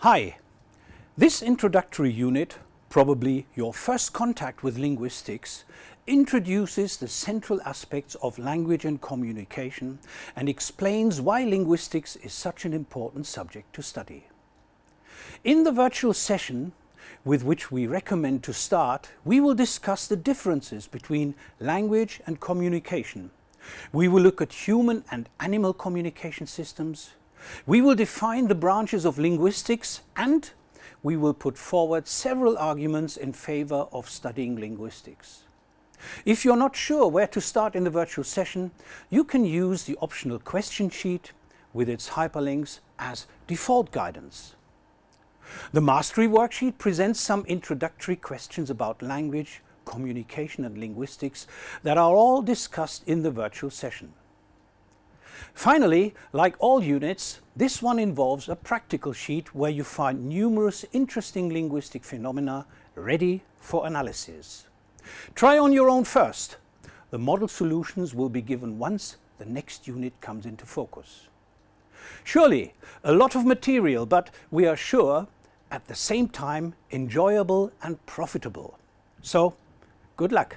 Hi, this introductory unit, probably your first contact with linguistics, introduces the central aspects of language and communication and explains why linguistics is such an important subject to study. In the virtual session, with which we recommend to start, we will discuss the differences between language and communication. We will look at human and animal communication systems, we will define the branches of linguistics and we will put forward several arguments in favor of studying linguistics. If you're not sure where to start in the virtual session, you can use the optional question sheet with its hyperlinks as default guidance. The Mastery Worksheet presents some introductory questions about language, communication and linguistics that are all discussed in the virtual session. Finally, like all units, this one involves a practical sheet where you find numerous interesting linguistic phenomena ready for analysis. Try on your own first. The model solutions will be given once the next unit comes into focus. Surely, a lot of material, but we are sure at the same time enjoyable and profitable. So, good luck!